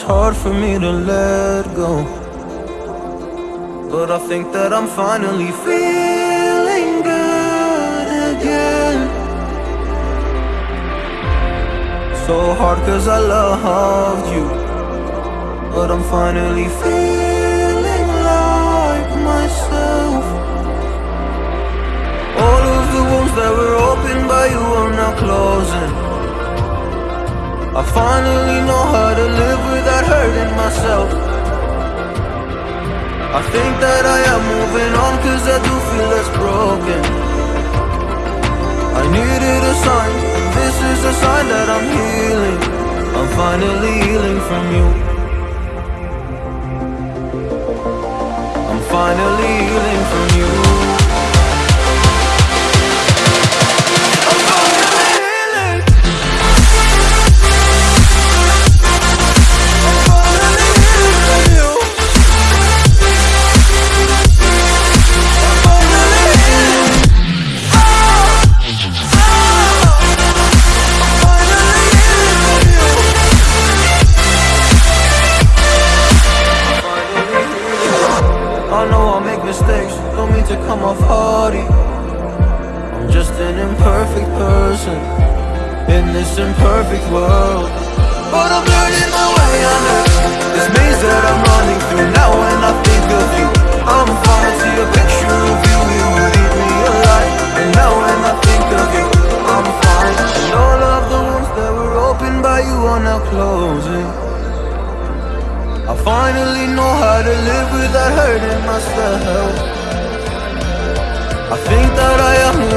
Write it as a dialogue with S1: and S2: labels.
S1: hard for me to let go. But I think that I'm finally feeling good again. So hard cause I loved you. But I'm finally feeling like myself. All of the wounds that were opened by you are now closing. I finally know how to live without hurting myself. I think that I am moving on cause I do feel less broken. I needed a sign, this is a sign that I'm healing. I'm finally healing from you. Know I make mistakes, don't mean to come off hardy. I'm just an imperfect person in this imperfect world. But I'm learning my way under this maze that I'm running through. Now when I think of you, I'm falling to a picture of you. You would eat me alive. And now when I think of you, I'm fine. And all of the wounds that were opened by you are now closing. I finally know how without hurting myself. I think that I am